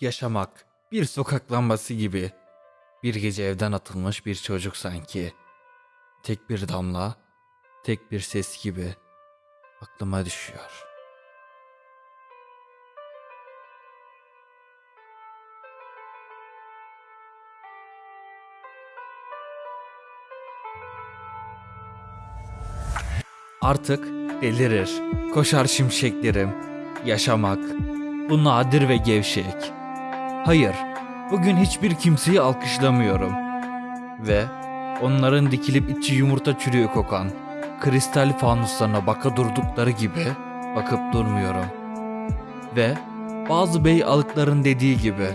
Yaşamak bir sokak lambası gibi. Bir gece evden atılmış bir çocuk sanki. Tek bir damla, tek bir ses gibi aklıma düşüyor. Artık delirir, koşar şimşeklerim. Yaşamak, bu nadir ve gevşek. Hayır, bugün hiçbir kimseyi alkışlamıyorum. Ve onların dikilip içi yumurta çürüğü kokan kristal fanuslarına baka durdukları gibi bakıp durmuyorum. Ve bazı bey alıkların dediği gibi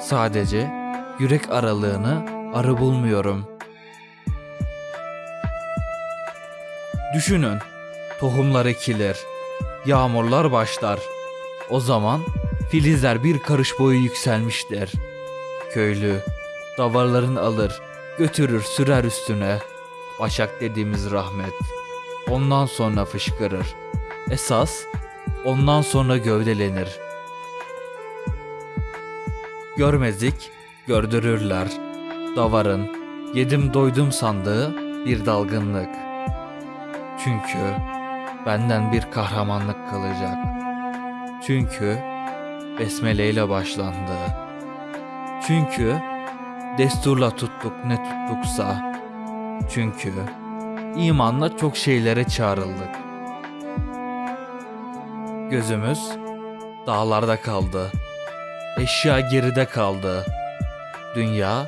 sadece yürek aralığını arı bulmuyorum. Düşünün, tohumlar ekilir, yağmurlar başlar. O zaman filizler bir karış boyu yükselmiştir. Köylü davarların alır, götürür sürer üstüne. Başak dediğimiz rahmet. Ondan sonra fışkırır. Esas ondan sonra gövdelenir. Görmezlik gördürürler. Davarın yedim doydum sandığı bir dalgınlık. Çünkü benden bir kahramanlık kalacak. Çünkü besmele ile başlandı. Çünkü desturla tuttuk ne tuttuksa. Çünkü imanla çok şeylere çağrıldık. Gözümüz dağlarda kaldı. Eşya geride kaldı. Dünya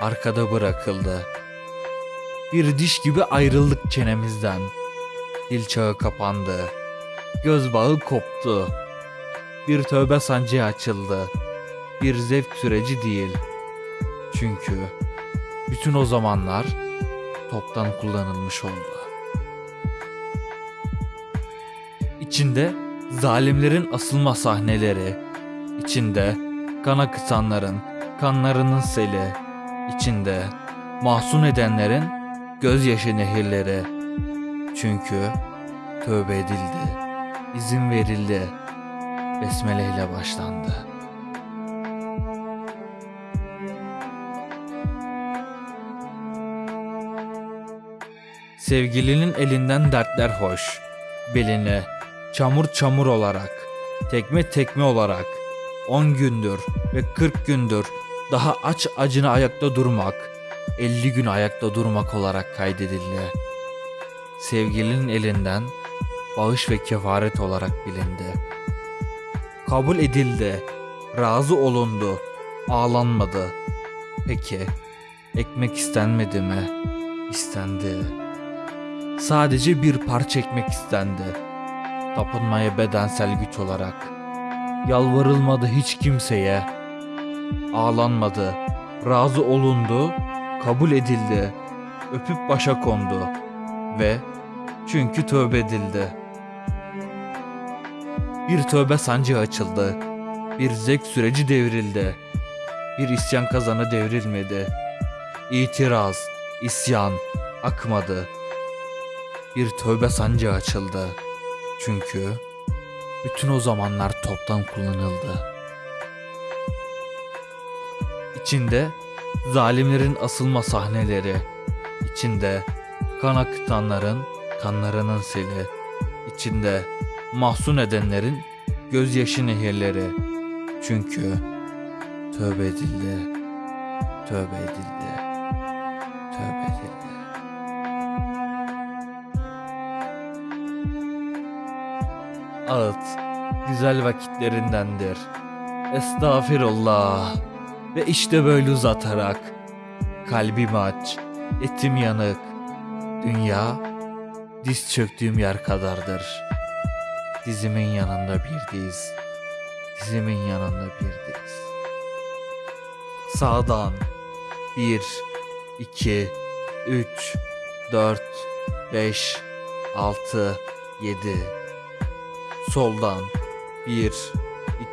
arkada bırakıldı. Bir diş gibi ayrıldık çenemizden. Dil çağı kapandı. Göz bağı koptu. Bir tövbe sancı açıldı. Bir zevk süreci değil. Çünkü bütün o zamanlar toptan kullanılmış oldu. İçinde zalimlerin asılma sahneleri, içinde kan akıtanların kanlarının seli, içinde mahzun edenlerin gözyaşı nehirleri. Çünkü tövbe edildi, izin verildi, besmele ile başlandı. Sevgilinin elinden dertler hoş, beline çamur çamur olarak, tekme tekme olarak, 10 gündür ve 40 gündür daha aç acına ayakta durmak, 50 gün ayakta durmak olarak kaydedildi. Sevgilinin elinden bağış ve kefaret olarak bilindi. Kabul edildi, razı olundu, ağlanmadı. Peki, ekmek istenmedi mi? İstendi. Sadece bir parça ekmek istendi. Tapınmaya bedensel güç olarak. Yalvarılmadı hiç kimseye. Ağlanmadı, razı olundu, kabul edildi. Öpüp başa kondu. Ve çünkü tövbe edildi. Bir tövbe sancı açıldı. Bir zevk süreci devrildi. Bir isyan kazanı devrilmedi. İtiraz, isyan akmadı. Bir tövbe sancı açıldı. Çünkü bütün o zamanlar toptan kullanıldı. İçinde zalimlerin asılma sahneleri, içinde kan akıtanların kanlarının seli, içinde mahzun edenlerin gözyaşı nehirleri. Çünkü tövbe edildi, tövbe edildi, tövbe edildi. Ağıt güzel vakitlerindendir. Estağfirullah. Ve işte böyle uzatarak kalbim aç, etim yanık. Dünya diz çöktüğüm yer kadardır. Dizimin yanında bir diz. Dizimin yanında bir diz. Sağdan bir, iki, üç, dört, beş, altı, yedi. Soldan 1,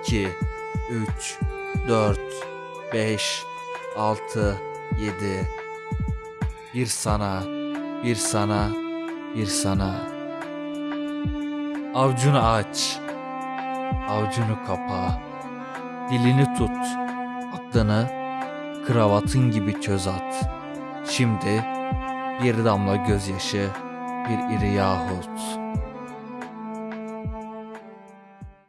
2, 3, 4, 5, 6, 7. Bir sana, bir sana, bir sana. Avcunu aç, avcunu kapa. Dilini tut, aklını kravatın gibi çöz at. Şimdi bir damla gözyaşı, bir iri yahut